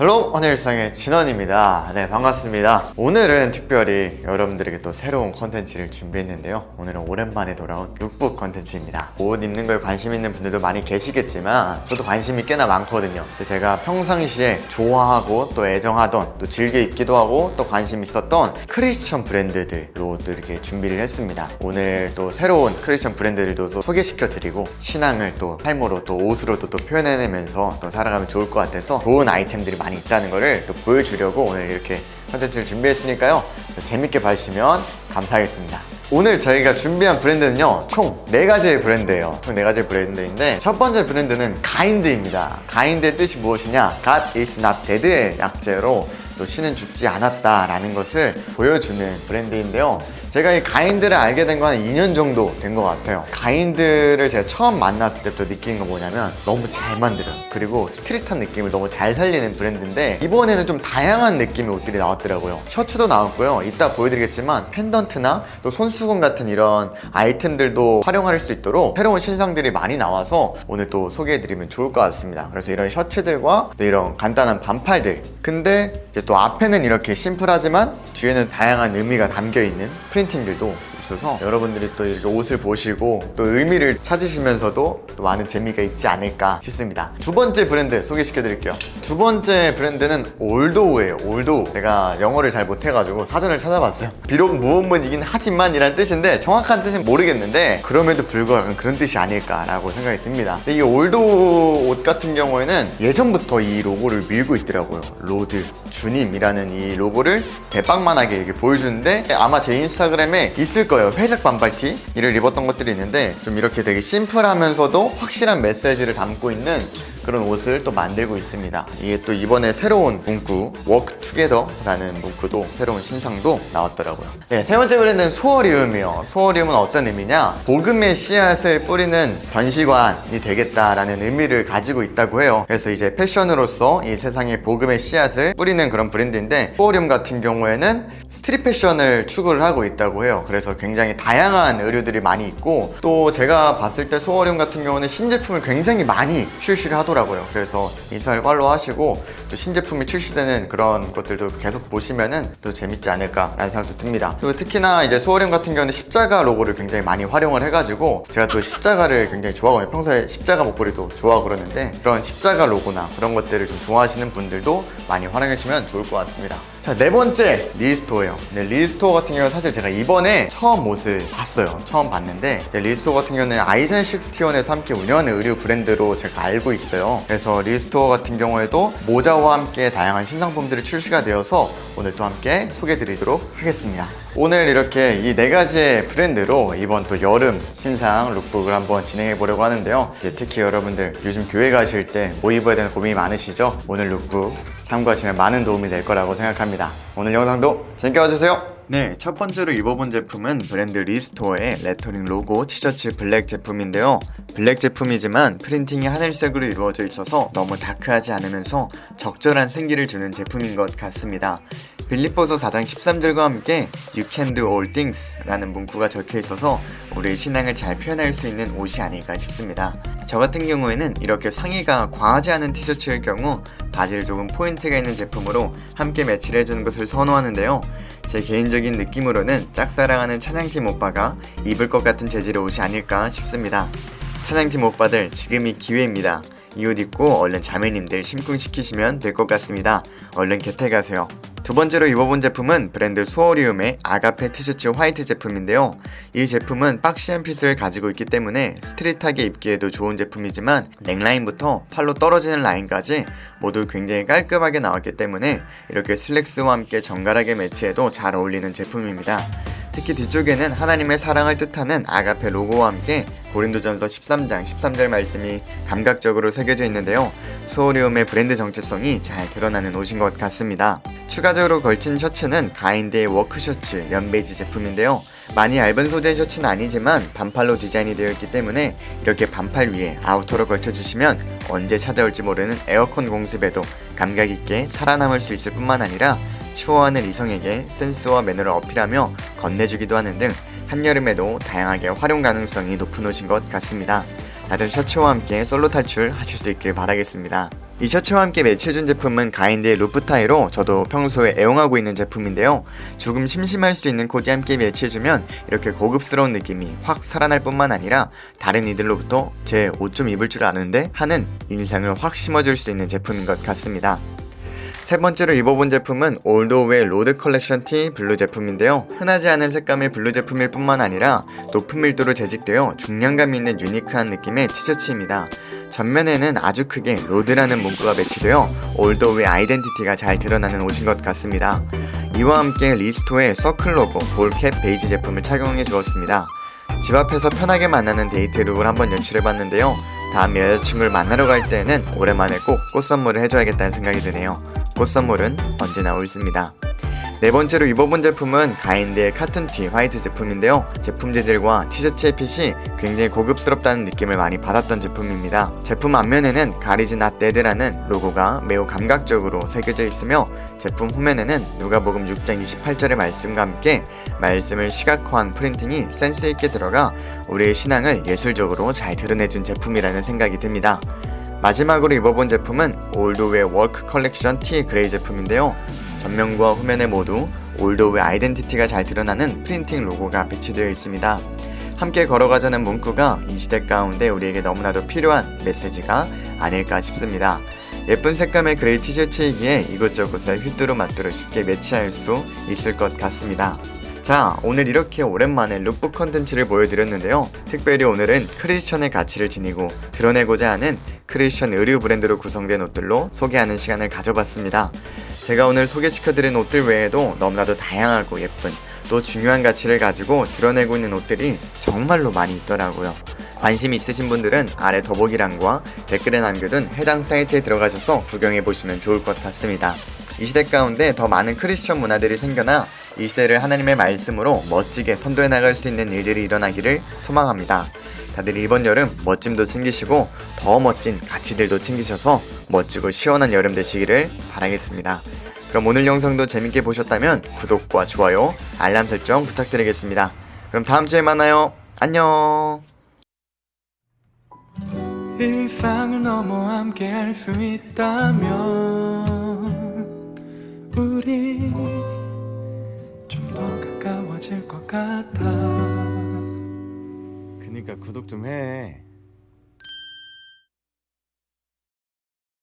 Hello 헌일상의 진원입니다. 네 반갑습니다. 오늘은 특별히 여러분들에게 또 새로운 컨텐츠를 준비했는데요. 오늘은 오랜만에 돌아온 룩북 컨텐츠입니다. 옷 입는 걸 관심 있는 분들도 많이 계시겠지만 저도 관심이 꽤나 많거든요. 제가 평상시에 좋아하고 또 애정하던 또 즐겨 입기도 하고 또 관심 있었던 크리스천 브랜드들로 또 이렇게 준비를 했습니다. 오늘 또 새로운 크리스천 브랜드들도 또 소개시켜 드리고 신앙을 또 삶으로 또 옷으로도 또 표현해내면서 또 살아가면 좋을 것 같아서 좋은 아이템들이 많이 있다는 거를 또 보여주려고 오늘 이렇게 컨텐츠를 준비했으니까요. 재밌게 봐주시면 감사하겠습니다. 오늘 저희가 준비한 브랜드는요 총 4가지의 브랜드예요. 총 4가지의 브랜드인데 첫 번째 브랜드는 가인드입니다. 가인드의 뜻이 무엇이냐? God is not dead의 약자로 또 신은 죽지 않았다 라는 것을 보여주는 브랜드인데요. 제가 이 가인드를 알게 된 건 한 2년 정도 된 것 같아요. 가인드를 제가 처음 만났을 때부터 느낀 건 뭐냐면 너무 잘 만들어요 그리고 street한 느낌을 너무 잘 살리는 브랜드인데 이번에는 좀 다양한 느낌의 옷들이 나왔더라고요. 셔츠도 나왔고요. 이따 보여드리겠지만 펜던트나 또 손수건 같은 이런 아이템들도 활용할 수 있도록 새로운 신상들이 많이 나와서 오늘 또 소개해드리면 좋을 것 같습니다. 그래서 이런 셔츠들과 또 이런 간단한 반팔들. 근데 이제 또 앞에는 이렇게 심플하지만 뒤에는 다양한 의미가 담겨있는 printing들도 있어서 여러분들이 또 이렇게 옷을 보시고 또 의미를 찾으시면서도 또 많은 재미가 있지 않을까 싶습니다. 두 번째 브랜드 소개시켜 드릴게요. 두 번째 브랜드는 올도우예요. 올도우. 제가 영어를 잘 못해가지고 사전을 찾아봤어요. 비록 뭐뭐이긴 하지만 이란 뜻인데 정확한 뜻은 모르겠는데 그럼에도 불구하고 그런 뜻이 아닐까라고 생각이 듭니다. 근데 이 올도우 옷 같은 경우에는 예전부터 이 로고를 밀고 있더라고요. Lord 주님이라는 이 로고를 대빵만하게 이렇게 보여주는데 아마 제 인스타그램에 있을 거예요 회색 반팔티? 이를 입었던 것들이 있는데 좀 이렇게 되게 심플하면서도 확실한 메시지를 담고 있는 그런 옷을 또 만들고 있습니다. 이게 또 이번에 새로운 문구 walk together라는 문구도 새로운 신상도 나왔더라고요. 네, 세 번째 브랜드는 소어리움이요. 소어리움은 어떤 의미냐? 복음의 씨앗을 뿌리는 전시관이 되겠다라는 의미를 가지고 있다고 해요. 그래서 이제 패션으로서 이 세상에 복음의 씨앗을 뿌리는 그런 브랜드인데 소어리움 같은 경우에는 street 패션을 추구를 하고 있다고 해요. 그래서 굉장히 다양한 의류들이 많이 있고 또 제가 봤을 때 소어리움 같은 경우는 신제품을 굉장히 많이 출시를 하더라고요. 그래서 인스타를 follow 하시고 또 신제품이 출시되는 그런 것들도 계속 보시면은 또 재밌지 않을까 라는 생각도 듭니다. 그리고 특히나 이제 소어리움 같은 경우는 십자가 로고를 굉장히 많이 활용을 해가지고 제가 또 십자가를 굉장히 좋아하거든요. 평소에 십자가 목걸이도 좋아하고 그러는데 그런 십자가 로고나 그런 것들을 좀 좋아하시는 분들도 많이 활용해 주시면 좋을 것 같습니다 자 네 번째 리스토어예요. 네, 리스토어 같은 경우는 사실 제가 이번에 처음 옷을 봤어요. 처음 봤는데 리스토어 같은 경우는 아이젠 61에서 함께 운영하는 의류 브랜드로 제가 알고 있어요. 그래서 리스토어 같은 경우에도 모자와 함께 다양한 신상품들이 출시가 되어서 오늘 또 함께 소개해 드리도록 하겠습니다. 오늘 이렇게 이 네 가지의 브랜드로 이번 또 여름 신상 lookbook을 한번 진행해 보려고 하는데요. 특히 여러분들 요즘 교회 가실 때 뭐 입어야 되는 고민이 많으시죠? 오늘 룩북 참고하시면 많은 도움이 될 거라고 생각합니다 오늘 영상도 재밌게 봐주세요 네, 첫 번째로 입어본 제품은 브랜드 리스토어의 레터링 로고 티셔츠 블랙 제품인데요. 블랙 제품이지만 프린팅이 하늘색으로 이루어져 있어서 너무 다크하지 않으면서 적절한 생기를 주는 제품인 것 같습니다. 빌립보서 4장 13절과 함께 You can do all things 라는 문구가 적혀 있어서 우리의 신앙을 잘 표현할 수 있는 옷이 아닐까 싶습니다. 저 같은 경우에는 이렇게 상의가 과하지 않은 티셔츠일 경우 바지를 조금 포인트가 있는 제품으로 함께 매치를 해주는 것을 선호하는데요. 제 개인적인 느낌으로는 짝사랑하는 찬양팀 오빠가 입을 것 같은 재질의 옷이 아닐까 싶습니다. 찬양팀 오빠들 지금이 기회입니다. 이 옷 입고 얼른 자매님들 심쿵시키시면 될 것 같습니다. 얼른 개택하세요. 두 번째로 입어본 제품은 브랜드 소어리움의 아가페 티셔츠 화이트 제품인데요. 이 제품은 박시한 핏을 가지고 있기 때문에 스트릿하게 입기에도 좋은 제품이지만 넥라인부터 팔로 떨어지는 라인까지 모두 굉장히 깔끔하게 나왔기 때문에 이렇게 슬랙스와 함께 정갈하게 매치해도 잘 어울리는 제품입니다. 특히 뒤쪽에는 하나님의 사랑을 뜻하는 아가페 로고와 함께 고린도전서 13장 13절 말씀이 감각적으로 새겨져 있는데요. 소오리움의 브랜드 정체성이 잘 드러나는 옷인 것 같습니다. 추가적으로 걸친 셔츠는 가인드의 work 셔츠 연베이지 제품인데요. 많이 얇은 소재의 셔츠는 아니지만 반팔로 디자인이 되어 있기 때문에 이렇게 반팔 위에 아우터로 걸쳐주시면 언제 찾아올지 모르는 에어컨 공습에도 감각있게 살아남을 수 있을 뿐만 아니라 추워하는 이성에게 센스와 매너를 어필하며 건네주기도 하는 등 한여름에도 다양하게 활용 가능성이 높은 옷인 것 같습니다. 다들 셔츠와 함께 솔로 탈출 하실 수 있길 바라겠습니다. 이 셔츠와 함께 매치해준 제품은 가인드의 루프타이로 저도 평소에 애용하고 있는 제품인데요. 조금 심심할 수 있는 코디 함께 매치해주면 이렇게 고급스러운 느낌이 확 살아날 뿐만 아니라 다른 이들로부터 제 옷 좀 입을 줄 아는데 하는 인상을 확 심어줄 수 있는 제품인 것 같습니다. 세 번째로 입어본 제품은 올도우의 Lord 컬렉션 티 블루 제품인데요. 흔하지 않은 색감의 블루 제품일 뿐만 아니라 높은 밀도로 제직되어 중량감 있는 유니크한 느낌의 티셔츠입니다. 전면에는 아주 크게 Lord라는 문구가 배치되어 올도우의 아이덴티티가 잘 드러나는 옷인 것 같습니다. 이와 함께 리스토어의 서클 로고 ball cap 베이지 제품을 착용해 주었습니다. 집 앞에서 편하게 만나는 데이트 룩을 한번 연출해봤는데요. 다음 여자친구를 만나러 갈 때는 오랜만에 꼭 꽃 선물을 해줘야겠다는 생각이 드네요. 꽃 선물은 언제나 옳습니다. 네 번째로 입어본 제품은 가인드의 카툰티 화이트 제품인데요. 제품 재질과 티셔츠의 핏이 굉장히 고급스럽다는 느낌을 많이 받았던 제품입니다. 제품 앞면에는 God is not dead라는 로고가 매우 감각적으로 새겨져 있으며 제품 후면에는 누가복음 6장 28절의 말씀과 함께 말씀을 시각화한 프린팅이 센스있게 들어가 우리의 신앙을 예술적으로 잘 드러내준 제품이라는 생각이 듭니다. 마지막으로 입어본 제품은 올도우의 walk 컬렉션 티 그레이 제품인데요. 전면과 후면에 모두 올도우의 아이덴티티가 잘 드러나는 프린팅 로고가 배치되어 있습니다. 함께 걸어가자는 문구가 이 시대 가운데 우리에게 너무나도 필요한 메시지가 아닐까 싶습니다. 예쁜 색감의 그레이 티셔츠이기에 이곳저곳에 휘뚜루마뚜루 쉽게 매치할 수 있을 것 같습니다. 자, 오늘 이렇게 오랜만에 룩북 컨텐츠를 보여드렸는데요. 특별히 오늘은 크리스천의 가치를 지니고 드러내고자 하는 크리스천 의류 브랜드로 구성된 옷들로 소개하는 시간을 가져봤습니다. 제가 오늘 소개시켜드린 옷들 외에도 너무나도 다양하고 예쁜 또 중요한 가치를 가지고 드러내고 있는 옷들이 정말로 많이 있더라고요. 관심 있으신 분들은 아래 더보기란과 댓글에 남겨둔 해당 사이트에 들어가셔서 구경해 보시면 좋을 것 같습니다. 이 시대 가운데 더 많은 크리스천 문화들이 생겨나 이 시대를 하나님의 말씀으로 멋지게 선도해 나갈 수 있는 일들이 일어나기를 소망합니다. 다들 이번 여름 멋짐도 챙기시고 더 멋진 가치들도 챙기셔서 멋지고 시원한 여름 되시기를 바라겠습니다. 그럼 오늘 영상도 재밌게 보셨다면 구독과 좋아요, 알람 설정 부탁드리겠습니다. 그럼 다음 주에 만나요. 안녕. 일상을 넘어 함께 할 수 있다면 같아 그니까 구독 좀 해.